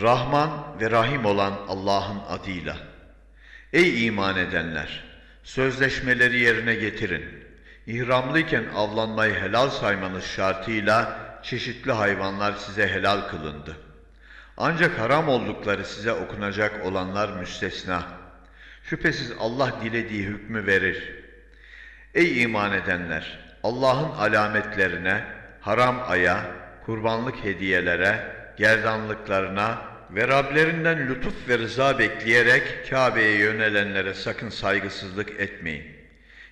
Rahman ve Rahim olan Allah'ın adıyla. Ey iman edenler! Sözleşmeleri yerine getirin. İhramlıyken avlanmayı helal saymanız şartıyla çeşitli hayvanlar size helal kılındı. Ancak haram oldukları size okunacak olanlar müstesna. Şüphesiz Allah dilediği hükmü verir. Ey iman edenler! Allah'ın alametlerine, haram aya, kurbanlık hediyelere, gerdanlıklarına ve Rablerinden lütuf ve rıza bekleyerek Kabe'ye yönelenlere sakın saygısızlık etmeyin.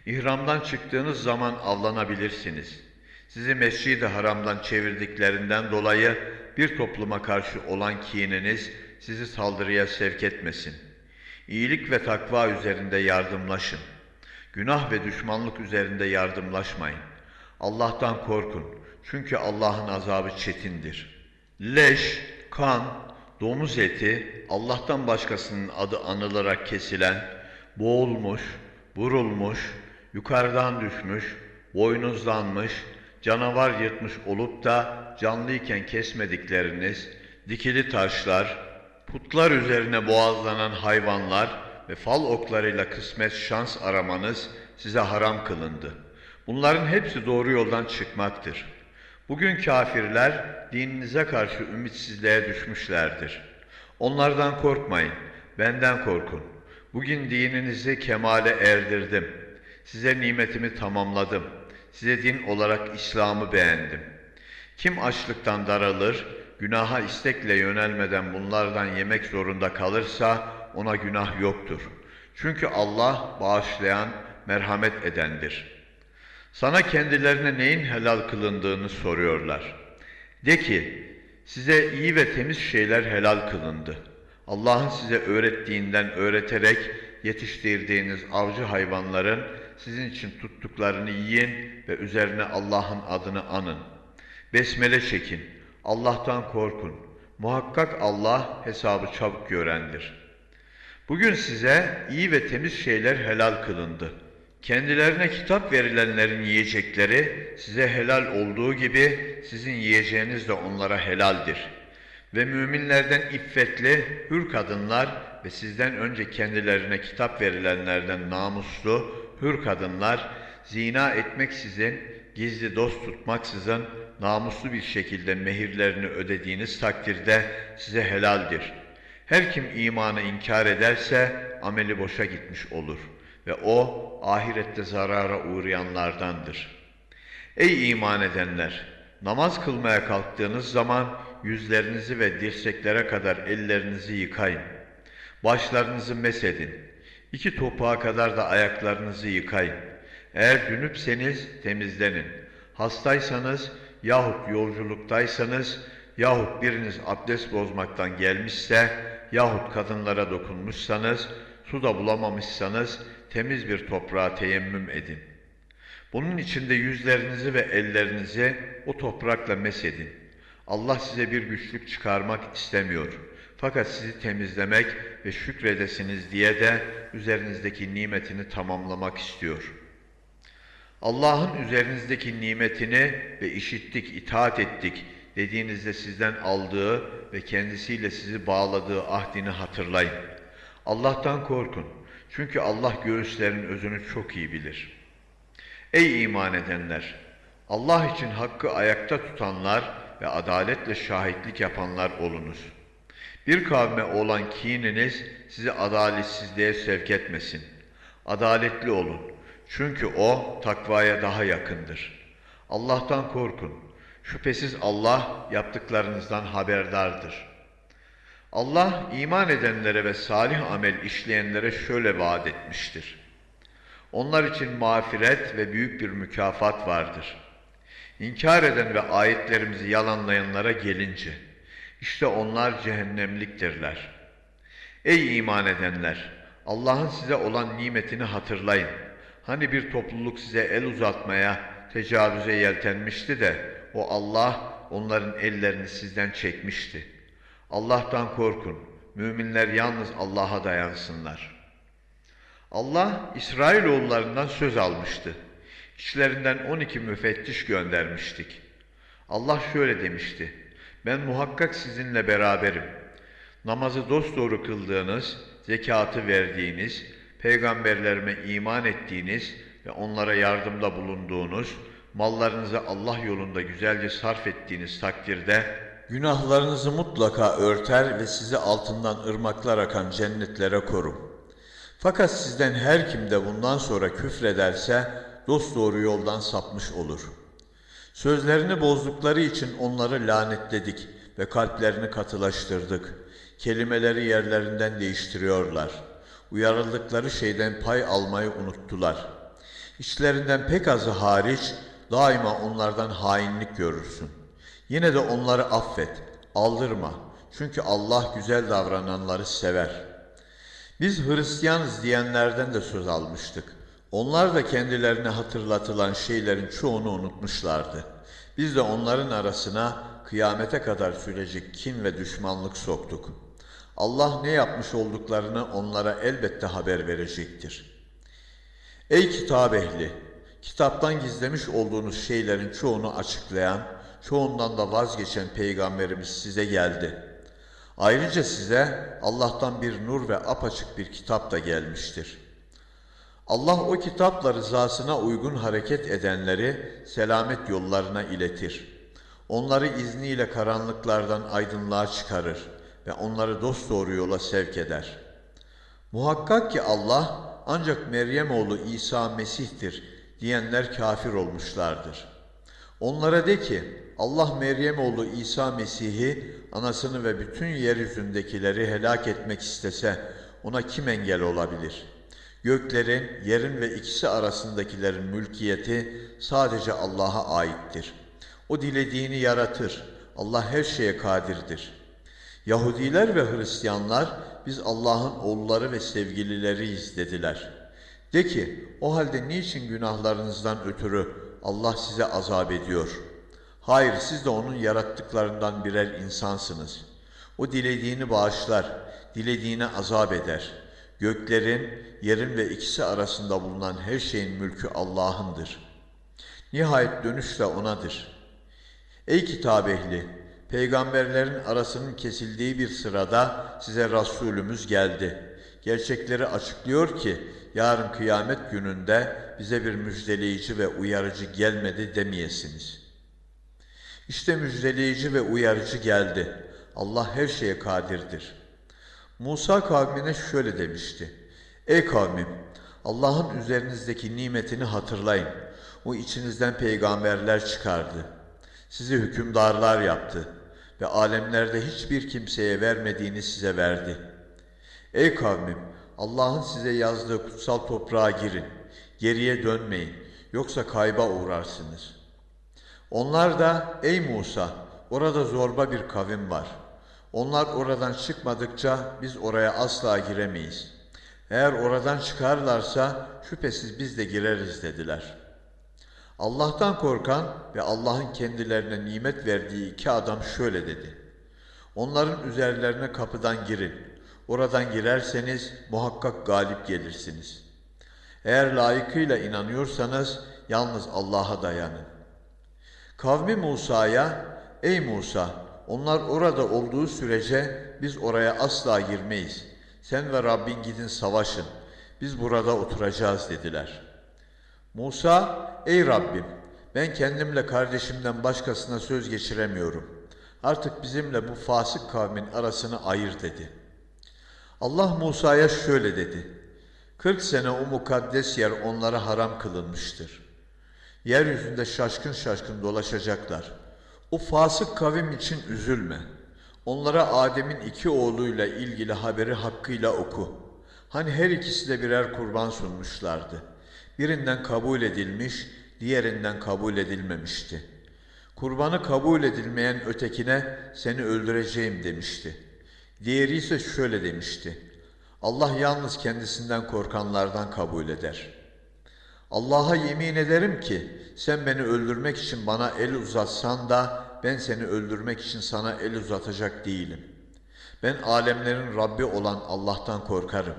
İhramdan çıktığınız zaman avlanabilirsiniz. Sizi mescid-i haramdan çevirdiklerinden dolayı bir topluma karşı olan kininiz sizi saldırıya sevk etmesin. İyilik ve takva üzerinde yardımlaşın. Günah ve düşmanlık üzerinde yardımlaşmayın. Allah'tan korkun. Çünkü Allah'ın azabı çetindir. Leş, kan, domuz eti, Allah'tan başkasının adı anılarak kesilen, boğulmuş, vurulmuş, yukarıdan düşmüş, boynuzlanmış, canavar yırtmış olup da canlıyken kesmedikleriniz, dikili taşlar, putlar üzerine boğazlanan hayvanlar ve fal oklarıyla kısmet şans aramanız size haram kılındı. Bunların hepsi doğru yoldan çıkmaktır. Bugün kafirler dininize karşı ümitsizliğe düşmüşlerdir. Onlardan korkmayın, benden korkun. Bugün dininizi kemale erdirdim. Size nimetimi tamamladım. Size din olarak İslam'ı beğendim. Kim açlıktan daralır, günaha istekle yönelmeden bunlardan yemek zorunda kalırsa ona günah yoktur. Çünkü Allah bağışlayan, merhamet edendir.'' Sana kendilerine neyin helal kılındığını soruyorlar. De ki, size iyi ve temiz şeyler helal kılındı. Allah'ın size öğrettiğinden öğreterek yetiştirdiğiniz avcı hayvanların sizin için tuttuklarını yiyin ve üzerine Allah'ın adını anın. Besmele çekin, Allah'tan korkun. Muhakkak Allah hesabı çabuk görendir. Bugün size iyi ve temiz şeyler helal kılındı.'' Kendilerine kitap verilenlerin yiyecekleri size helal olduğu gibi sizin yiyeceğiniz de onlara helaldir. Ve müminlerden iffetli, hür kadınlar ve sizden önce kendilerine kitap verilenlerden namuslu, hür kadınlar zina etmeksizin, gizli dost tutmaksızın namuslu bir şekilde mehirlerini ödediğiniz takdirde size helaldir. Her kim imanı inkar ederse ameli boşa gitmiş olur.'' Ve o ahirette zarara uğrayanlardandır. Ey iman edenler! Namaz kılmaya kalktığınız zaman yüzlerinizi ve dirseklere kadar ellerinizi yıkayın. Başlarınızı mesedin. İki topuğa kadar da ayaklarınızı yıkayın. Eğer dünüpseniz temizlenin. Hastaysanız yahut yolculuktaysanız yahut biriniz abdest bozmaktan gelmişse yahut kadınlara dokunmuşsanız su da bulamamışsanız temiz bir toprağa teyemmüm edin. Bunun içinde yüzlerinizi ve ellerinizi o toprakla mesedin. Allah size bir güçlük çıkarmak istemiyor. Fakat sizi temizlemek ve şükredesiniz diye de üzerinizdeki nimetini tamamlamak istiyor. Allah'ın üzerinizdeki nimetini ve işittik, itaat ettik dediğinizde sizden aldığı ve kendisiyle sizi bağladığı ahdini hatırlayın. Allah'tan korkun. Çünkü Allah göğüslerin özünü çok iyi bilir. Ey iman edenler! Allah için hakkı ayakta tutanlar ve adaletle şahitlik yapanlar olunuz. Bir kavme olan kininiz sizi adaletsizliğe sevk etmesin. Adaletli olun. Çünkü o takvaya daha yakındır. Allah'tan korkun. Şüphesiz Allah yaptıklarınızdan haberdardır.'' Allah iman edenlere ve salih amel işleyenlere şöyle vaat etmiştir. Onlar için mağfiret ve büyük bir mükafat vardır. İnkar eden ve ayetlerimizi yalanlayanlara gelince, işte onlar cehennemliktirler. Ey iman edenler! Allah'ın size olan nimetini hatırlayın. Hani bir topluluk size el uzatmaya, tecavüze yeltenmişti de, o Allah onların ellerini sizden çekmişti.'' Allah'tan korkun. Müminler yalnız Allah'a dayansınlar. Allah İsrailoğullarından söz almıştı. İçlerinden 12 müfettiş göndermiştik. Allah şöyle demişti. Ben muhakkak sizinle beraberim. Namazı dosdoğru kıldığınız, zekatı verdiğiniz, peygamberlerime iman ettiğiniz ve onlara yardımda bulunduğunuz, mallarınızı Allah yolunda güzelce sarf ettiğiniz takdirde günahlarınızı mutlaka örter ve sizi altından ırmaklar akan cennetlere korum. Fakat sizden her kim de bundan sonra küfrederse dosdoğru yoldan sapmış olur. Sözlerini bozdukları için onları lanetledik ve kalplerini katılaştırdık. Kelimeleri yerlerinden değiştiriyorlar. Uyarıldıkları şeyden pay almayı unuttular. İçlerinden pek azı hariç daima onlardan hainlik görürsün. Yine de onları affet, aldırma. Çünkü Allah güzel davrananları sever.'' Biz Hristiyanız diyenlerden de söz almıştık. Onlar da kendilerine hatırlatılan şeylerin çoğunu unutmuşlardı. Biz de onların arasına kıyamete kadar sürecek kin ve düşmanlık soktuk. Allah ne yapmış olduklarını onlara elbette haber verecektir. Ey kitap ehli! Kitaptan gizlemiş olduğunuz şeylerin çoğunu açıklayan, çoğundan da vazgeçen peygamberimiz size geldi.'' Ayrıca size Allah'tan bir nur ve apaçık bir kitap da gelmiştir. Allah o kitapla rızasına uygun hareket edenleri selamet yollarına iletir. Onları izniyle karanlıklardan aydınlığa çıkarır ve onları dosdoğru yola sevk eder. Muhakkak ki Allah ancak Meryem oğlu İsa Mesih'tir diyenler kafir olmuşlardır. Onlara de ki Allah Meryem oğlu İsa Mesih'i anasını ve bütün yeryüzündekileri helak etmek istese ona kim engel olabilir? Göklerin, yerin ve ikisi arasındakilerin mülkiyeti sadece Allah'a aittir. O dilediğini yaratır. Allah her şeye kadirdir. Yahudiler ve Hristiyanlar biz Allah'ın oğulları ve sevgilileriyiz dediler. De ki o halde niçin günahlarınızdan ötürü Allah size azap ediyor?'' Hayır siz de onun yarattıklarından birer insansınız. O dilediğini bağışlar, dilediğine azap eder. Göklerin, yerin ve ikisi arasında bulunan her şeyin mülkü Allah'ındır. Nihayet dönüş de O'nadır. Ey kitap ehli! Peygamberlerin arasının kesildiği bir sırada size Resulümüz geldi. Gerçekleri açıklıyor ki yarın kıyamet gününde bize bir müjdeleyici ve uyarıcı gelmedi demeyesiniz.'' İşte müjdeleyici ve uyarıcı geldi. Allah her şeye kadirdir. Musa kavmine şöyle demişti. Ey kavmim! Allah'ın üzerinizdeki nimetini hatırlayın. O içinizden peygamberler çıkardı. Sizi hükümdarlar yaptı ve alemlerde hiçbir kimseye vermediğini size verdi. Ey kavmim! Allah'ın size yazdığı kutsal toprağa girin. Geriye dönmeyin. Yoksa kayba uğrarsınız.'' Onlar da ey Musa orada zorba bir kavim var. Onlar oradan çıkmadıkça biz oraya asla giremeyiz. Eğer oradan çıkarlarsa şüphesiz biz de gireriz dediler. Allah'tan korkan ve Allah'ın kendilerine nimet verdiği iki adam şöyle dedi. Onların üzerlerine kapıdan girin. Oradan girerseniz muhakkak galip gelirsiniz. Eğer layıkıyla inanıyorsanız yalnız Allah'a dayanın. Kavmi Musa'ya, ey Musa, onlar orada olduğu sürece biz oraya asla girmeyiz. Sen ve Rabbin gidin savaşın, biz burada oturacağız dediler. Musa, ey Rabbim, ben kendimle kardeşimden başkasına söz geçiremiyorum. Artık bizimle bu fasık kavmin arasını ayır dedi. Allah Musa'ya şöyle dedi. Kırk sene o mukaddes yer onlara haram kılınmıştır. Yeryüzünde şaşkın şaşkın dolaşacaklar. O fasık kavim için üzülme. Onlara Adem'in iki oğluyla ilgili haberi hakkıyla oku. Hani her ikisi de birer kurban sunmuşlardı. Birinden kabul edilmiş, diğerinden kabul edilmemişti. Kurbanı kabul edilmeyen ötekine seni öldüreceğim demişti. Diğeri ise şöyle demişti. Allah yalnız kendisinden korkanlardan kabul eder.'' Allah'a yemin ederim ki sen beni öldürmek için bana el uzatsan da ben seni öldürmek için sana el uzatacak değilim. Ben alemlerin Rabbi olan Allah'tan korkarım.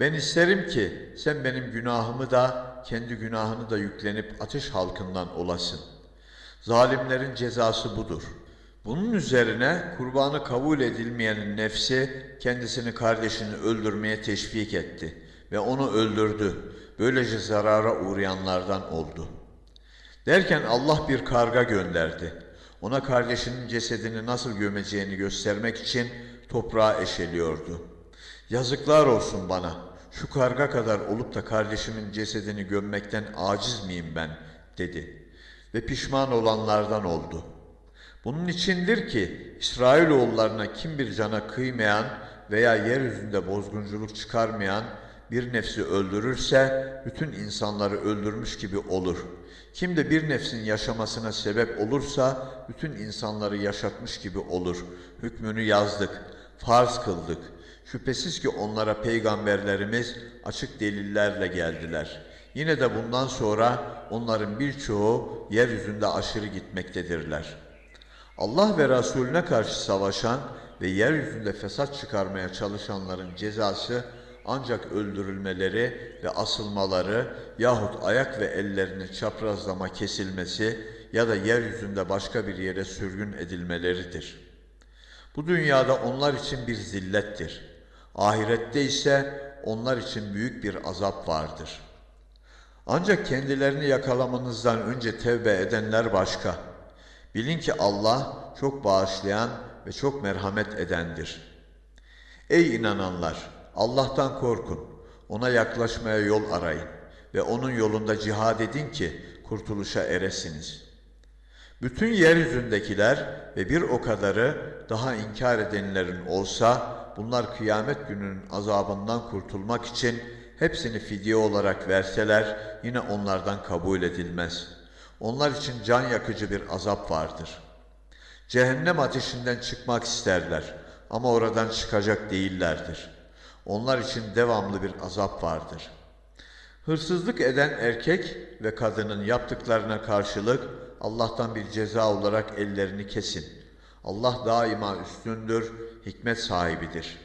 Ben isterim ki sen benim günahımı da kendi günahını da yüklenip ateş halkından olasın. Zalimlerin cezası budur. Bunun üzerine kurbanı kabul edilmeyenin nefsi kendisini kardeşini öldürmeye teşvik etti ve onu öldürdü. Böylece zarara uğrayanlardan oldu. Derken Allah bir karga gönderdi. Ona kardeşinin cesedini nasıl gömeceğini göstermek için toprağa eşeliyordu. Yazıklar olsun bana. Şu karga kadar olup da kardeşimin cesedini gömmekten aciz miyim ben dedi. Ve pişman olanlardan oldu. Bunun içindir ki İsrailoğullarına kim bir cana kıymayan veya yeryüzünde bozgunculuk çıkarmayan bir nefsi öldürürse bütün insanları öldürmüş gibi olur. Kim de bir nefsin yaşamasına sebep olursa bütün insanları yaşatmış gibi olur. Hükmünü yazdık, farz kıldık. Şüphesiz ki onlara peygamberlerimiz açık delillerle geldiler. Yine de bundan sonra onların birçoğu yeryüzünde aşırı gitmektedirler. Allah ve Resulüne karşı savaşan ve yeryüzünde fesat çıkarmaya çalışanların cezası ancak öldürülmeleri ve asılmaları yahut ayak ve ellerini çaprazlama kesilmesi ya da yeryüzünde başka bir yere sürgün edilmeleridir. Bu dünyada onlar için bir zillettir. Ahirette ise onlar için büyük bir azap vardır. Ancak kendilerini yakalamanızdan önce tevbe edenler başka. Bilin ki Allah çok bağışlayan ve çok merhamet edendir. Ey inananlar! Allah'tan korkun. Ona yaklaşmaya yol arayın ve onun yolunda cihad edin ki kurtuluşa eresiniz. Bütün yeryüzündekiler ve bir o kadarı daha inkar edenlerin olsa bunlar kıyamet gününün azabından kurtulmak için hepsini fidye olarak verseler yine onlardan kabul edilmez. Onlar için can yakıcı bir azap vardır. Cehennem ateşinden çıkmak isterler ama oradan çıkacak değillerdir.'' Onlar için devamlı bir azap vardır. Hırsızlık eden erkek ve kadının yaptıklarına karşılık Allah'tan bir ceza olarak ellerini kesin. Allah daima üstündür, hikmet sahibidir.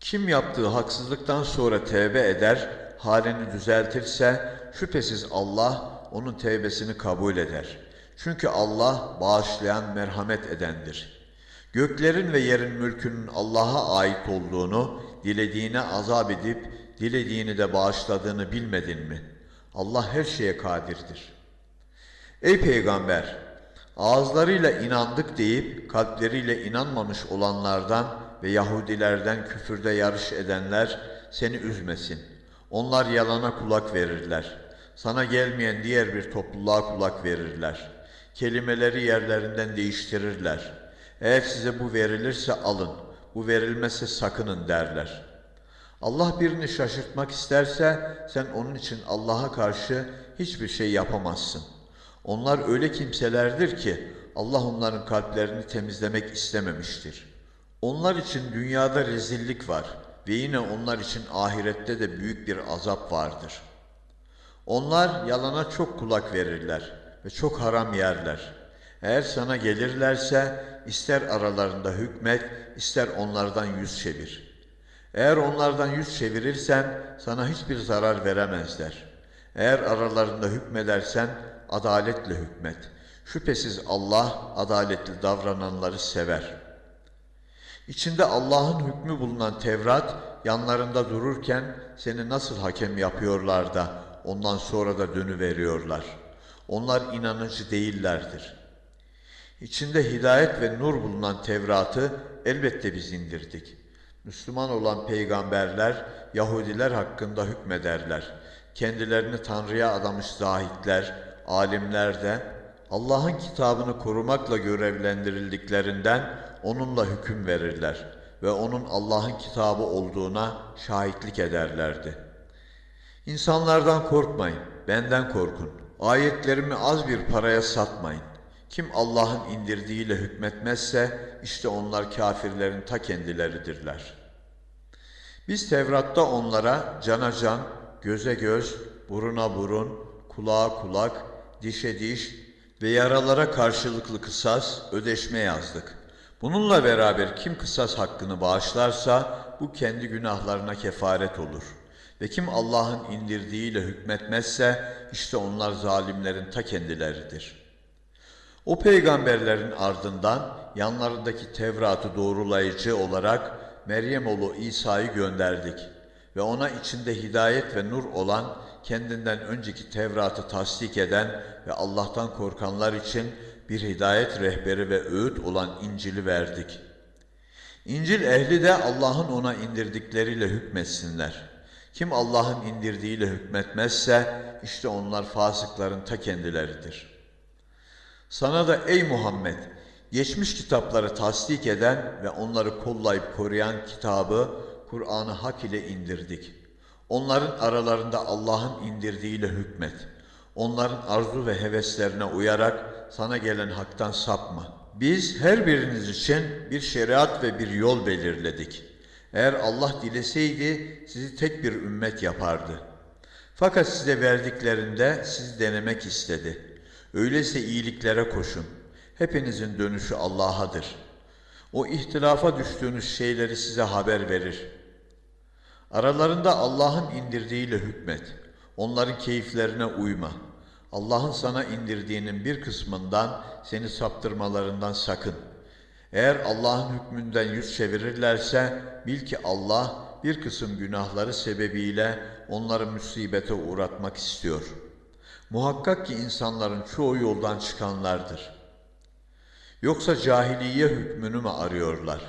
Kim yaptığı haksızlıktan sonra tevbe eder, halini düzeltirse şüphesiz Allah onun tevbesini kabul eder. Çünkü Allah bağışlayan merhamet edendir. Göklerin ve yerin mülkünün Allah'a ait olduğunu dilediğine azap edip dilediğini de bağışladığını bilmedin mi? Allah her şeye kadirdir. Ey peygamber! Ağızlarıyla inandık deyip kalpleriyle inanmamış olanlardan ve Yahudilerden küfürde yarış edenler seni üzmesin. Onlar yalana kulak verirler. Sana gelmeyen diğer bir topluluğa kulak verirler. Kelimeleri yerlerinden değiştirirler. Eğer size bu verilirse alın.'' bu verilmezse sakının derler. Allah birini şaşırtmak isterse sen onun için Allah'a karşı hiçbir şey yapamazsın. Onlar öyle kimselerdir ki Allah onların kalplerini temizlemek istememiştir. Onlar için dünyada rezillik var ve yine onlar için ahirette de büyük bir azap vardır. Onlar yalana çok kulak verirler ve çok haram yerler. Eğer sana gelirlerse ister aralarında hükmet, ister onlardan yüz çevir. Eğer onlardan yüz çevirirsen sana hiçbir zarar veremezler. Eğer aralarında hükmedersen adaletle hükmet. Şüphesiz Allah adaletli davrananları sever. İçinde Allah'ın hükmü bulunan Tevrat yanlarında dururken seni nasıl hakem yapıyorlar da ondan sonra da dönüveriyorlar. Onlar inanıcı değillerdir.'' İçinde hidayet ve nur bulunan Tevrat'ı elbette biz indirdik. Müslüman olan peygamberler Yahudiler hakkında hükmederler. Kendilerini Tanrı'ya adamış zahitler, alimler de Allah'ın kitabını korumakla görevlendirildiklerinden onunla hüküm verirler ve onun Allah'ın kitabı olduğuna şahitlik ederlerdi. İnsanlardan korkmayın, benden korkun. Ayetlerimi az bir paraya satmayın. Kim Allah'ın indirdiğiyle hükmetmezse işte onlar kafirlerin ta kendileridirler. Biz Tevrat'ta onlara cana can, göze göz, buruna burun, kulağa kulak, dişe diş ve yaralara karşılıklı kısas, ödeşme yazdık. Bununla beraber kim kısas hakkını bağışlarsa bu kendi günahlarına kefaret olur. Ve kim Allah'ın indirdiğiyle hükmetmezse işte onlar zalimlerin ta kendileridir.'' O peygamberlerin ardından yanlarındaki Tevrat'ı doğrulayıcı olarak Meryem oğlu İsa'yı gönderdik ve ona içinde hidayet ve nur olan kendinden önceki Tevrat'ı tasdik eden ve Allah'tan korkanlar için bir hidayet rehberi ve öğüt olan İncil'i verdik. İncil ehli de Allah'ın ona indirdikleriyle hükmetsinler. Kim Allah'ın indirdiğiyle hükmetmezse işte onlar fasıkların ta kendileridir. Sana da ey Muhammed geçmiş kitapları tasdik eden ve onları kollayıp koruyan kitabı Kur'an'ı hak ile indirdik. Onların aralarında Allah'ın indirdiğiyle hükmet. Onların arzu ve heveslerine uyarak sana gelen haktan sapma. Biz her biriniz için bir şeriat ve bir yol belirledik. Eğer Allah dileseydi sizi tek bir ümmet yapardı. Fakat size verdiklerinde sizi denemek istedi. Öyleyse iyiliklere koşun. Hepinizin dönüşü Allah'adır. O ihtilafa düştüğünüz şeyleri size haber verir. Aralarında Allah'ın indirdiğiyle hükmet. Onların keyiflerine uyma. Allah'ın sana indirdiğinin bir kısmından seni saptırmalarından sakın. Eğer Allah'ın hükmünden yüz çevirirlerse bil ki Allah bir kısım günahları sebebiyle onları musibete uğratmak istiyor. Muhakkak ki insanların çoğu yoldan çıkanlardır. Yoksa cahiliye hükmünü mü arıyorlar?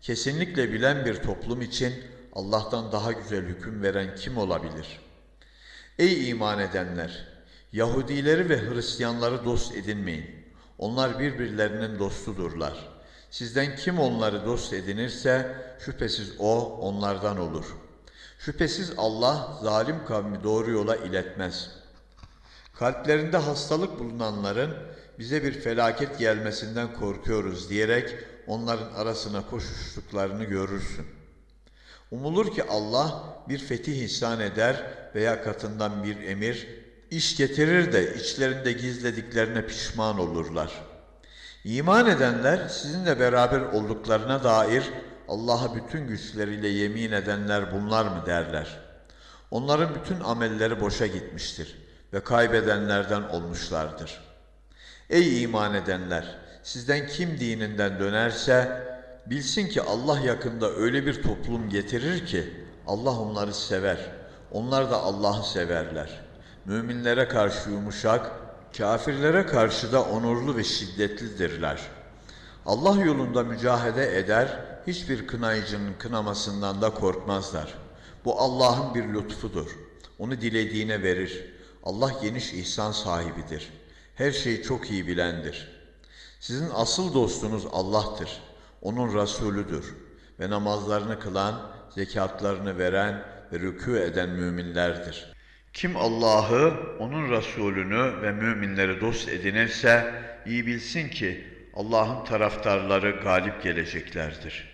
Kesinlikle bilen bir toplum için Allah'tan daha güzel hüküm veren kim olabilir? Ey iman edenler! Yahudileri ve Hristiyanları dost edinmeyin. Onlar birbirlerinin dostudurlar. Sizden kim onları dost edinirse şüphesiz o onlardan olur. Şüphesiz Allah zalim kavmi doğru yola iletmez. Kalplerinde hastalık bulunanların bize bir felaket gelmesinden korkuyoruz diyerek onların arasına koşuştuklarını görürsün. Umulur ki Allah bir fetih ihsan eder veya katından bir emir, iş getirir de içlerinde gizlediklerine pişman olurlar. İman edenler sizinle beraber olduklarına dair Allah'a bütün güçleriyle yemin edenler bunlar mı derler. Onların bütün amelleri boşa gitmiştir ve kaybedenlerden olmuşlardır. Ey iman edenler! Sizden kim dininden dönerse bilsin ki Allah yakında öyle bir toplum getirir ki Allah onları sever. Onlar da Allah'ı severler. Müminlere karşı yumuşak, kafirlere karşı da onurlu ve şiddetlidirler. Allah yolunda mücahede eder, hiçbir kınayıcının kınamasından da korkmazlar. Bu Allah'ın bir lütfudur. Onu dilediğine verir. Allah geniş ihsan sahibidir. Her şeyi çok iyi bilendir. Sizin asıl dostunuz Allah'tır. Onun Resulüdür. Ve namazlarını kılan, zekatlarını veren ve rükû eden müminlerdir. Kim Allah'ı, onun Resulünü ve müminleri dost edinirse iyi bilsin ki Allah'ın taraftarları galip geleceklerdir.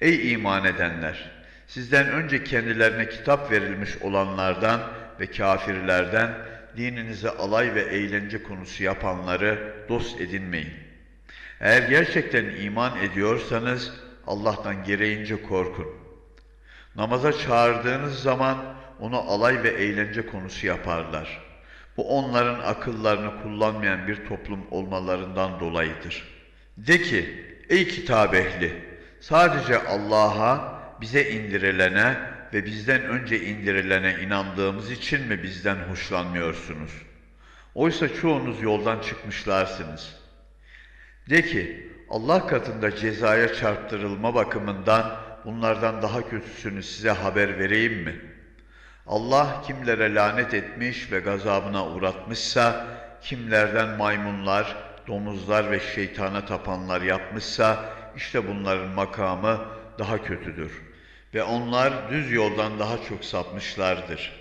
Ey iman edenler! Sizden önce kendilerine kitap verilmiş olanlardan ve kafirlerden dininize alay ve eğlence konusu yapanları dost edinmeyin. Eğer gerçekten iman ediyorsanız Allah'tan gereğince korkun. Namaza çağırdığınız zaman onu alay ve eğlence konusu yaparlar. Bu onların akıllarını kullanmayan bir toplum olmalarından dolayıdır. De ki, ey kitap ehli, sadece Allah'a, bize indirilene ve bizden önce indirilene inandığımız için mi bizden hoşlanmıyorsunuz? Oysa çoğunuz yoldan çıkmışlarsınız. De ki, Allah katında cezaya çarptırılma bakımından bunlardan daha kötüsünü size haber vereyim mi? Allah kimlere lanet etmiş ve gazabına uğratmışsa, kimlerden maymunlar, domuzlar ve şeytana tapanlar yapmışsa, işte bunların makamı daha kötüdür. Ve onlar düz yoldan daha çok sapmışlardır.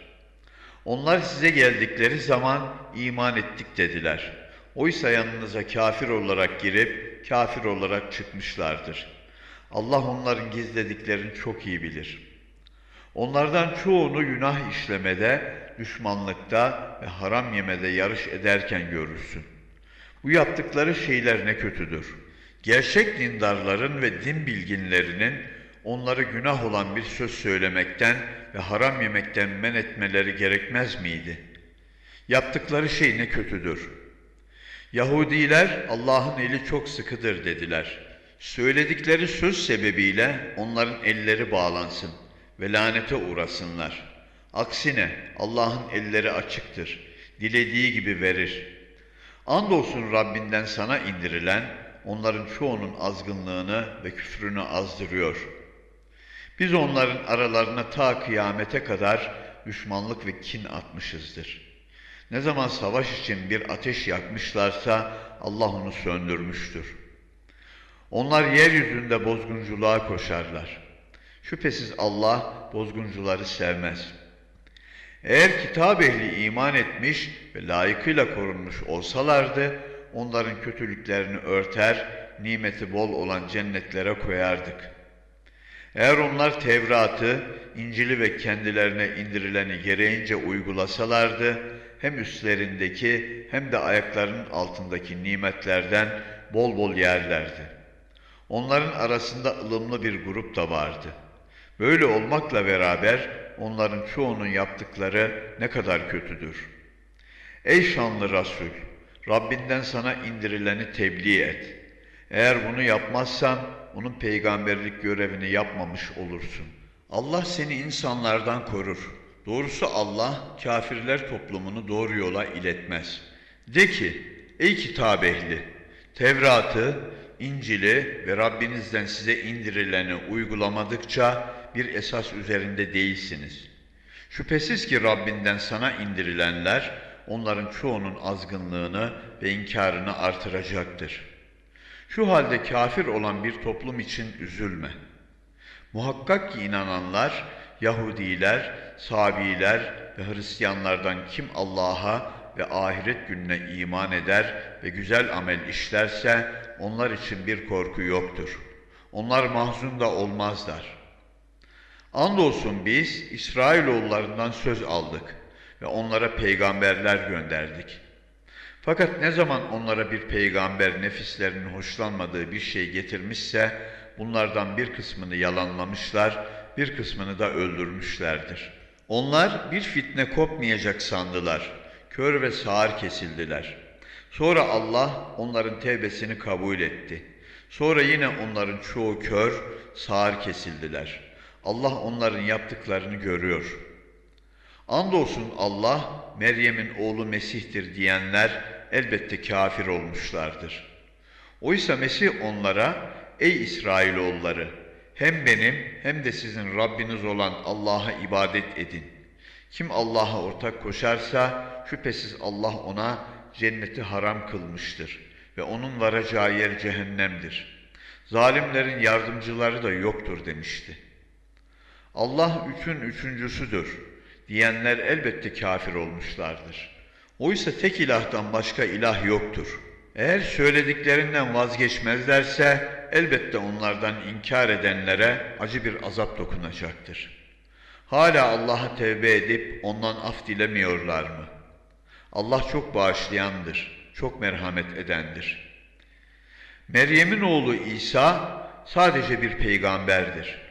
Onlar size geldikleri zaman iman ettik dediler. Oysa yanınıza kafir olarak girip kafir olarak çıkmışlardır. Allah onların gizlediklerini çok iyi bilir. Onlardan çoğunu günah işlemede, düşmanlıkta ve haram yemede yarış ederken görürsün. Bu yaptıkları şeyler ne kötüdür. Gerçek dindarların ve din bilginlerinin onları günah olan bir söz söylemekten ve haram yemekten men etmeleri gerekmez miydi? Yaptıkları şey ne kötüdür. Yahudiler Allah'ın eli çok sıkıdır dediler. Söyledikleri söz sebebiyle onların elleri bağlansın ve lanete uğrasınlar. Aksine Allah'ın elleri açıktır. Dilediği gibi verir. Andolsun Rabbinden sana indirilen onların çoğunun azgınlığını ve küfrünü azdırıyor. Biz onların aralarına ta kıyamete kadar düşmanlık ve kin atmışızdır. Ne zaman savaş için bir ateş yakmışlarsa Allah onu söndürmüştür. Onlar yeryüzünde bozgunculuğa koşarlar. Şüphesiz Allah bozguncuları sevmez. Eğer kitap ehli iman etmiş ve layıkıyla korunmuş olsalardı, onların kötülüklerini örter, nimeti bol olan cennetlere koyardık. Eğer onlar Tevrat'ı, İncil'i ve kendilerine indirileni gereğince uygulasalardı, hem üstlerindeki hem de ayaklarının altındaki nimetlerden bol bol yerlerdi. Onların arasında ılımlı bir grup da vardı. Böyle olmakla beraber onların çoğunun yaptıkları ne kadar kötüdür. Ey şanlı Resul! Rabbinden sana indirileni tebliğ et. Eğer bunu yapmazsan onun peygamberlik görevini yapmamış olursun. Allah seni insanlardan korur. Doğrusu Allah kafirler toplumunu doğru yola iletmez. De ki, ey kitap ehli, Tevrat'ı, İncil'i ve Rabbinizden size indirileni uygulamadıkça bir esas üzerinde değilsiniz. Şüphesiz ki Rabbinden sana indirilenler onların çoğunun azgınlığını ve inkarını artıracaktır. Şu halde kafir olan bir toplum için üzülme. Muhakkak ki inananlar, Yahudiler, Sabiler ve Hristiyanlardan kim Allah'a ve ahiret gününe iman eder ve güzel amel işlerse onlar için bir korku yoktur. Onlar mahzun da olmazlar. Andolsun biz İsrailoğullarından söz aldık ve onlara peygamberler gönderdik. Fakat ne zaman onlara bir peygamber nefislerinin hoşlanmadığı bir şey getirmişse bunlardan bir kısmını yalanlamışlar, bir kısmını da öldürmüşlerdir. Onlar bir fitne kopmayacak sandılar. Kör ve sağır kesildiler. Sonra Allah onların tevbesini kabul etti. Sonra yine onların çoğu kör, sağır kesildiler. Allah onların yaptıklarını görüyor. Andolsun Allah, Meryem'in oğlu Mesih'tir diyenler elbette kafir olmuşlardır. Oysa Mesih onlara, ey İsrailoğulları, hem benim hem de sizin Rabbiniz olan Allah'a ibadet edin. Kim Allah'a ortak koşarsa şüphesiz Allah ona cenneti haram kılmıştır ve onun varacağı yer cehennemdir. Zalimlerin yardımcıları da yoktur demişti. Allah üçün üçüncüsüdür diyenler elbette kafir olmuşlardır. Oysa tek ilahtan başka ilah yoktur. Eğer söylediklerinden vazgeçmezlerse elbette onlardan inkar edenlere acı bir azap dokunacaktır. Hala Allah'a tevbe edip ondan af dilemiyorlar mı? Allah çok bağışlayandır, çok merhamet edendir. Meryem'in oğlu İsa sadece bir peygamberdir.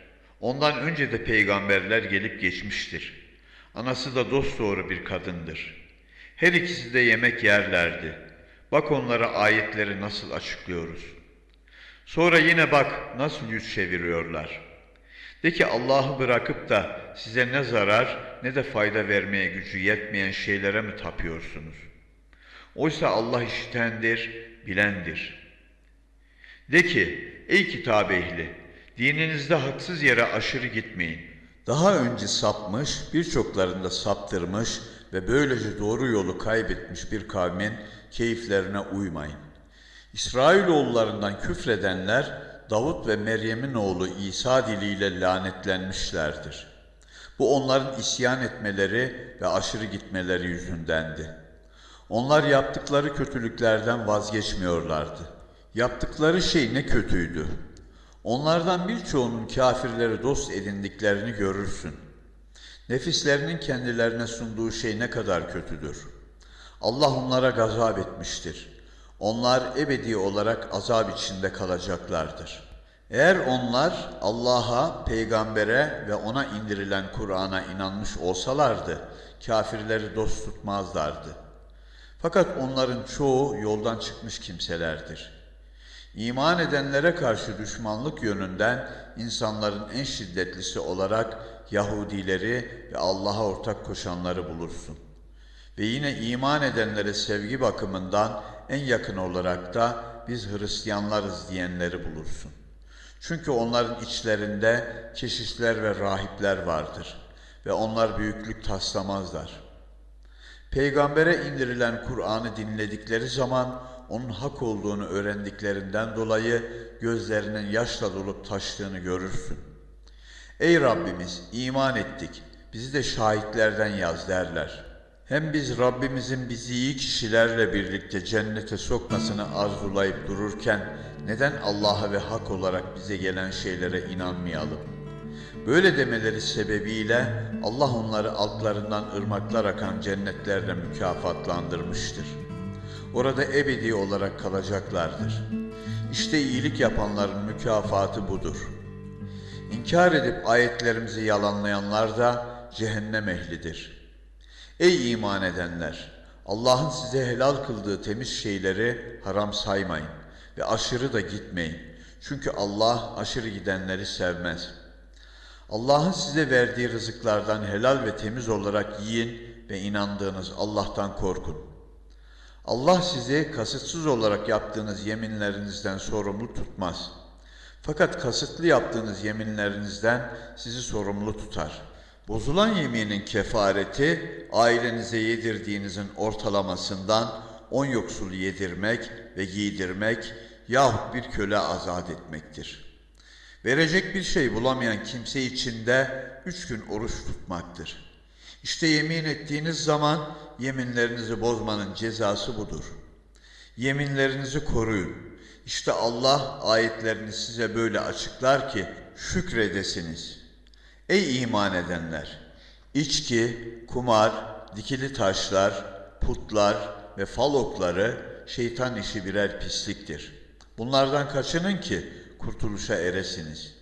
Ondan önce de peygamberler gelip geçmiştir. Anası da dosdoğru bir kadındır. Her ikisi de yemek yerlerdi. Bak onlara ayetleri nasıl açıklıyoruz. Sonra yine bak nasıl yüz çeviriyorlar. De ki Allah'ı bırakıp da size ne zarar ne de fayda vermeye gücü yetmeyen şeylere mi tapıyorsunuz? Oysa Allah işitendir, bilendir. De ki ey kitap ehli dininizde haksız yere aşırı gitmeyin. Daha önce sapmış, birçoklarında saptırmış ve böylece doğru yolu kaybetmiş bir kavmin keyiflerine uymayın. İsrailoğullarından küfredenler Davut ve Meryem'in oğlu İsa diliyle lanetlenmişlerdir. Bu onların isyan etmeleri ve aşırı gitmeleri yüzündendi. Onlar yaptıkları kötülüklerden vazgeçmiyorlardı. Yaptıkları şey ne kötüydü. Onlardan birçoğunun kafirleri dost edindiklerini görürsün. Nefislerinin kendilerine sunduğu şey ne kadar kötüdür. Allah onlara gazap etmiştir. Onlar ebedi olarak azap içinde kalacaklardır. Eğer onlar Allah'a, peygambere ve ona indirilen Kur'an'a inanmış olsalardı, kafirleri dost tutmazlardı. Fakat onların çoğu yoldan çıkmış kimselerdir. İman edenlere karşı düşmanlık yönünden insanların en şiddetlisi olarak Yahudileri ve Allah'a ortak koşanları bulursun. Ve yine iman edenlere sevgi bakımından en yakın olarak da biz Hristiyanlarız diyenleri bulursun. Çünkü onların içlerinde keşişler ve rahipler vardır ve onlar büyüklük taslamazlar. Peygambere indirilen Kur'an'ı dinledikleri zaman onun hak olduğunu öğrendiklerinden dolayı gözlerinin yaşla dolup taştığını görürsün. Ey Rabbimiz iman ettik, bizi de şahitlerden yaz derler. Hem biz Rabbimizin bizi iyi kişilerle birlikte cennete sokmasını arzulayıp dururken neden Allah'a ve hak olarak bize gelen şeylere inanmayalım? Böyle demeleri sebebiyle Allah onları altlarından ırmaklar akan cennetlerle mükafatlandırmıştır. Orada ebedi olarak kalacaklardır. İşte iyilik yapanların mükafatı budur. İnkar edip ayetlerimizi yalanlayanlar da cehennem ehlidir. Ey iman edenler! Allah'ın size helal kıldığı temiz şeyleri haram saymayın ve aşırı da gitmeyin. Çünkü Allah aşırı gidenleri sevmez. Allah'ın size verdiği rızıklardan helal ve temiz olarak yiyin ve inandığınız Allah'tan korkun. Allah sizi kasıtsız olarak yaptığınız yeminlerinizden sorumlu tutmaz. Fakat kasıtlı yaptığınız yeminlerinizden sizi sorumlu tutar. Bozulan yeminin kefareti ailenize yedirdiğinizin ortalamasından on yoksulu yedirmek ve giydirmek yahut bir köle azat etmektir. Verecek bir şey bulamayan kimse için de üç gün oruç tutmaktır. İşte yemin ettiğiniz zaman yeminlerinizi bozmanın cezası budur. Yeminlerinizi koruyun. İşte Allah ayetlerini size böyle açıklar ki şükredesiniz. Ey iman edenler! İçki, kumar, dikili taşlar, putlar ve fal okları şeytan işi birer pisliktir. Bunlardan kaçının ki kurtuluşa eresiniz.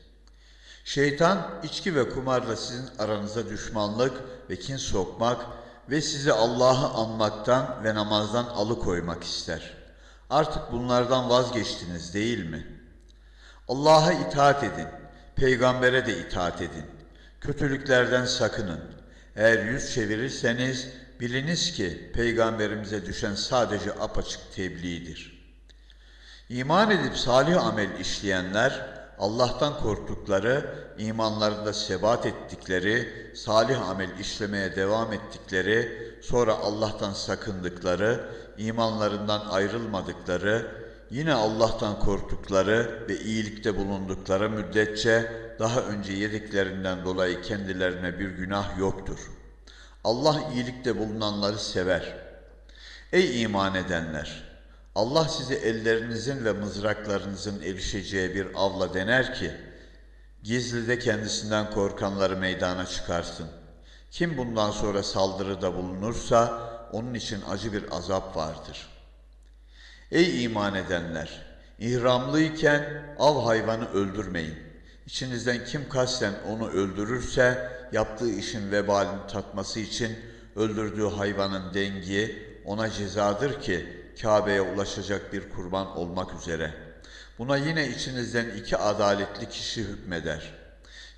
Şeytan içki ve kumarla sizin aranıza düşmanlık ve kin sokmak ve sizi Allah'ı anmaktan ve namazdan alıkoymak ister. Artık bunlardan vazgeçtiniz değil mi? Allah'a itaat edin, peygambere de itaat edin. Kötülüklerden sakının. Eğer yüz çevirirseniz biliniz ki peygamberimize düşen sadece apaçık tebliğdir. İman edip salih amel işleyenler Allah'tan korktukları, imanlarında sebat ettikleri, salih amel işlemeye devam ettikleri, sonra Allah'tan sakındıkları, imanlarından ayrılmadıkları, yine Allah'tan korktukları ve iyilikte bulundukları müddetçe daha önce yediklerinden dolayı kendilerine bir günah yoktur. Allah iyilikte bulunanları sever. Ey iman edenler! Allah sizi ellerinizin ve mızraklarınızın erişeceği bir avla dener ki, gizlide kendisinden korkanları meydana çıkarsın. Kim bundan sonra saldırıda bulunursa, onun için acı bir azap vardır. Ey iman edenler! İhramlıyken av hayvanı öldürmeyin. İçinizden kim kasten onu öldürürse, yaptığı işin vebalini tatması için öldürdüğü hayvanın dengi ona cezadır ki, Kabe'ye ulaşacak bir kurban olmak üzere. Buna yine içinizden iki adaletli kişi hükmeder.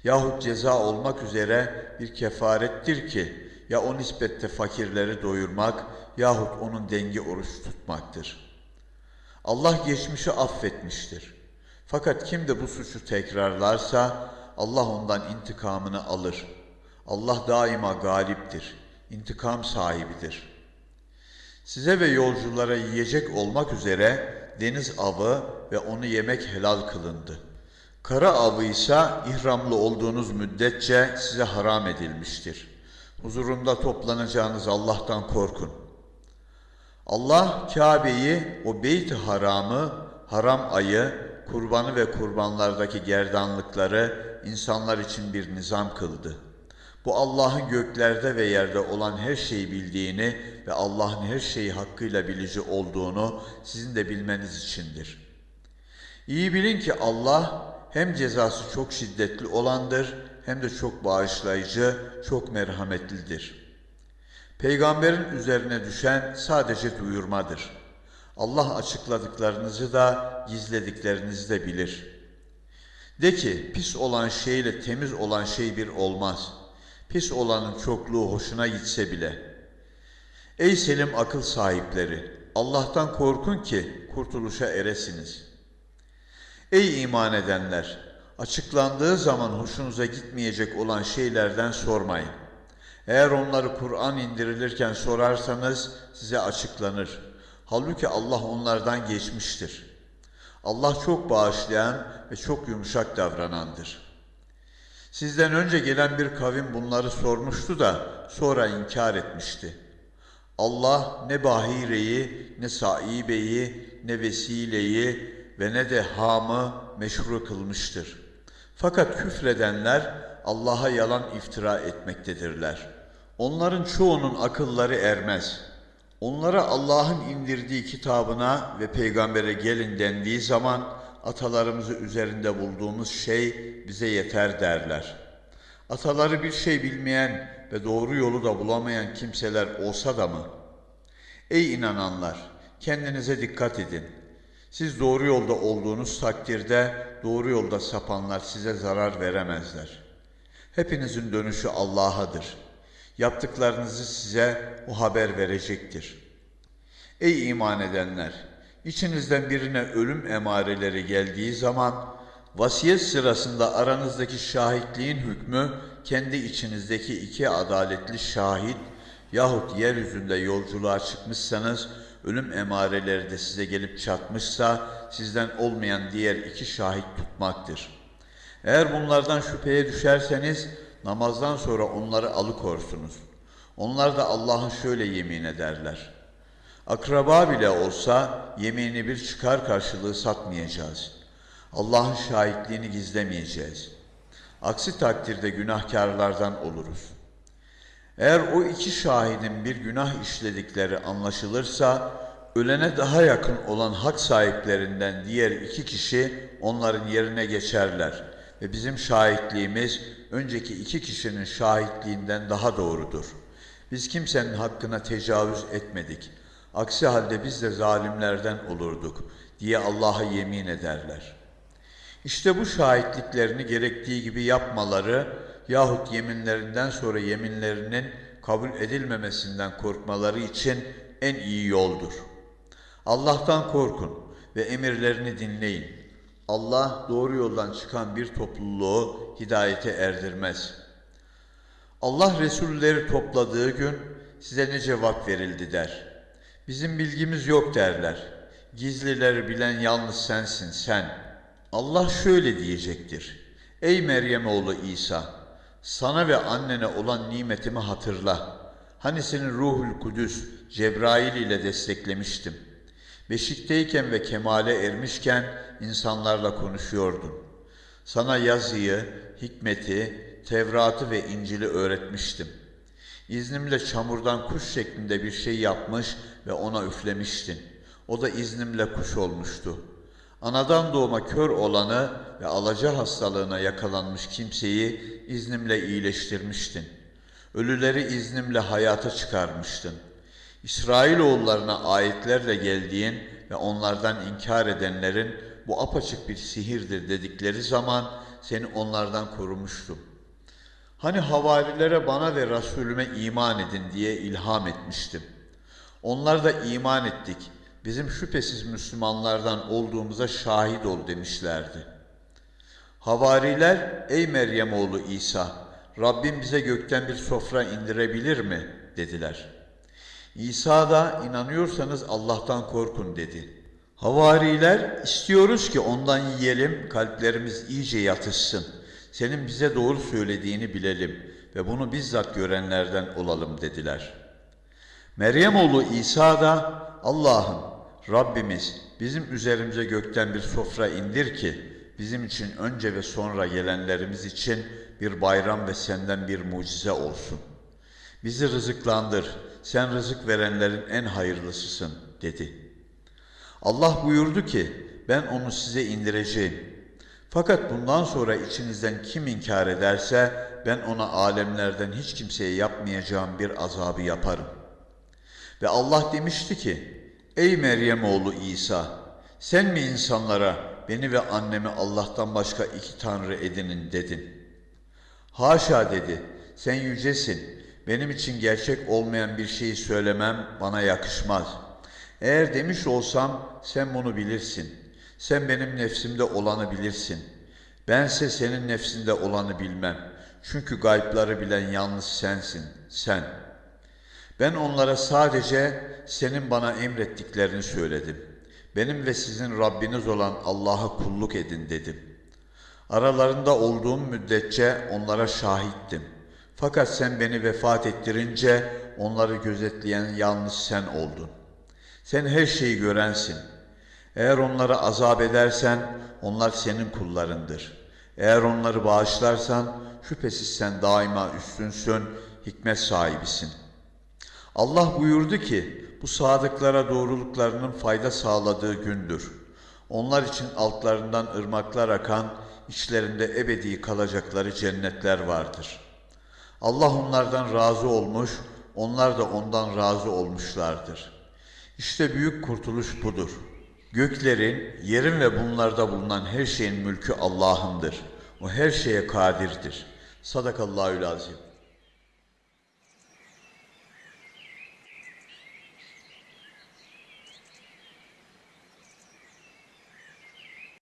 Yahut ceza olmak üzere bir kefarettir ki ya o nispette fakirleri doyurmak yahut onun dengi oruç tutmaktır. Allah geçmişi affetmiştir. Fakat kim de bu suçu tekrarlarsa Allah ondan intikamını alır. Allah daima galiptir, intikam sahibidir.'' Size ve yolculara yiyecek olmak üzere deniz avı ve onu yemek helal kılındı. Kara avı ise ihramlı olduğunuz müddetçe size haram edilmiştir. Huzurunda toplanacağınız Allah'tan korkun. Allah Kabe'yi, o beyt haramı, haram ayı, kurbanı ve kurbanlardaki gerdanlıkları insanlar için bir nizam kıldı.'' Bu Allah'ın göklerde ve yerde olan her şeyi bildiğini ve Allah'ın her şeyi hakkıyla bilici olduğunu sizin de bilmeniz içindir. İyi bilin ki Allah hem cezası çok şiddetli olandır hem de çok bağışlayıcı, çok merhametlidir. Peygamberin üzerine düşen sadece duyurmadır. Allah açıkladıklarınızı da gizlediklerinizi de bilir. De ki pis olan şeyle temiz olan şey bir olmaz. Pis olanın çokluğu hoşuna gitse bile. Ey selim akıl sahipleri! Allah'tan korkun ki kurtuluşa eresiniz. Ey iman edenler! Açıklandığı zaman hoşunuza gitmeyecek olan şeylerden sormayın. Eğer onları Kur'an indirilirken sorarsanız size açıklanır. Halbuki Allah onlardan geçmiştir. Allah çok bağışlayan ve çok yumuşak davranandır. Sizden önce gelen bir kavim bunları sormuştu da sonra inkar etmişti. Allah ne Bahire'yi, ne Saibe'yi, ne Vesile'yi ve ne de Ham'ı meşru kılmıştır. Fakat küfredenler Allah'a yalan iftira etmektedirler. Onların çoğunun akılları ermez. Onlara Allah'ın indirdiği kitabına ve peygambere gelin dendiği zaman atalarımızı üzerinde bulduğumuz şey bize yeter derler. Ataları bir şey bilmeyen ve doğru yolu da bulamayan kimseler olsa da mı? Ey inananlar! Kendinize dikkat edin. Siz doğru yolda olduğunuz takdirde doğru yolda sapanlar size zarar veremezler. Hepinizin dönüşü Allah'adır. Yaptıklarınızı size o haber verecektir. Ey iman edenler! İçinizden birine ölüm emareleri geldiği zaman vasiyet sırasında aranızdaki şahitliğin hükmü kendi içinizdeki iki adaletli şahit yahut yeryüzünde yolculuğa çıkmışsanız ölüm emareleri de size gelip çatmışsa sizden olmayan diğer iki şahit tutmaktır. Eğer bunlardan şüpheye düşerseniz namazdan sonra onları alıkorsunuz. Onlar da Allah'ın şöyle yemin ederler. Akraba bile olsa yemini bir çıkar karşılığı satmayacağız. Allah'ın şahitliğini gizlemeyeceğiz. Aksi takdirde günahkarlardan oluruz. Eğer o iki şahidin bir günah işledikleri anlaşılırsa, ölene daha yakın olan hak sahiplerinden diğer iki kişi onların yerine geçerler ve bizim şahitliğimiz önceki iki kişinin şahitliğinden daha doğrudur. Biz kimsenin hakkına tecavüz etmedik. Aksi halde biz de zalimlerden olurduk diye Allah'a yemin ederler. İşte bu şahitliklerini gerektiği gibi yapmaları yahut yeminlerinden sonra yeminlerinin kabul edilmemesinden korkmaları için en iyi yoldur. Allah'tan korkun ve emirlerini dinleyin. Allah doğru yoldan çıkan bir topluluğu hidayete erdirmez. Allah Resulleri topladığı gün size ne cevap verildi der. Bizim bilgimiz yok derler. Gizlileri bilen yalnız sensin sen. Allah şöyle diyecektir. Ey Meryem oğlu İsa! Sana ve annene olan nimetimi hatırla. Hani seni Ruhul Kudüs, Cebrail ile desteklemiştim. Beşikteyken ve kemale ermişken insanlarla konuşuyordun. Sana yazıyı, hikmeti, Tevrat'ı ve İncil'i öğretmiştim. İznimle çamurdan kuş şeklinde bir şey yapmış ve ona üflemiştin. O da iznimle kuş olmuştu. Anadan doğma kör olanı ve alaca hastalığına yakalanmış kimseyi iznimle iyileştirmiştin. Ölüleri iznimle hayata çıkarmıştın. İsrailoğullarına ayetlerle geldiğin ve onlardan inkar edenlerin bu apaçık bir sihirdir dedikleri zaman seni onlardan korumuştum. Hani havarilere bana ve Resulüme iman edin diye ilham etmiştim. Onlar da iman ettik. Bizim şüphesiz Müslümanlardan olduğumuza şahit ol demişlerdi. Havariler, ey Meryem oğlu İsa, Rabbim bize gökten bir sofra indirebilir mi? dediler. İsa da inanıyorsanız Allah'tan korkun dedi. Havariler, istiyoruz ki ondan yiyelim, kalplerimiz iyice yatışsın. Senin bize doğru söylediğini bilelim ve bunu bizzat görenlerden olalım dediler. Meryem oğlu İsa da Allah'ım Rabbimiz bizim üzerimize gökten bir sofra indir ki bizim için önce ve sonra gelenlerimiz için bir bayram ve senden bir mucize olsun. Bizi rızıklandır, sen rızık verenlerin en hayırlısısın dedi. Allah buyurdu ki ben onu size indireceğim. Fakat bundan sonra içinizden kim inkar ederse ben ona alemlerden hiç kimseye yapmayacağım bir azabı yaparım. Ve Allah demişti ki, Ey Meryem oğlu İsa, sen mi insanlara beni ve annemi Allah'tan başka iki tanrı edinin dedin. Haşa dedi, sen yücesin, benim için gerçek olmayan bir şeyi söylemem bana yakışmaz. Eğer demiş olsam sen bunu bilirsin. Sen benim nefsimde olanı bilirsin. Bense senin nefsinde olanı bilmem. Çünkü gaypları bilen yalnız sensin, sen. Ben onlara sadece senin bana emrettiklerini söyledim. Benim ve sizin Rabbiniz olan Allah'a kulluk edin dedim. Aralarında olduğum müddetçe onlara şahittim. Fakat sen beni vefat ettirince onları gözetleyen yalnız sen oldun. Sen her şeyi görensin. Eğer onları azap edersen onlar senin kullarındır. Eğer onları bağışlarsan şüphesiz sen daima üstünsün, hikmet sahibisin. Allah buyurdu ki bu sadıklara doğruluklarının fayda sağladığı gündür. Onlar için altlarından ırmaklar akan, içlerinde ebedi kalacakları cennetler vardır. Allah onlardan razı olmuş, onlar da ondan razı olmuşlardır. İşte büyük kurtuluş budur. Göklerin, yerin ve bunlarda bulunan her şeyin mülkü Allah'ındır. O her şeye kadirdir. Sadakallahül azim.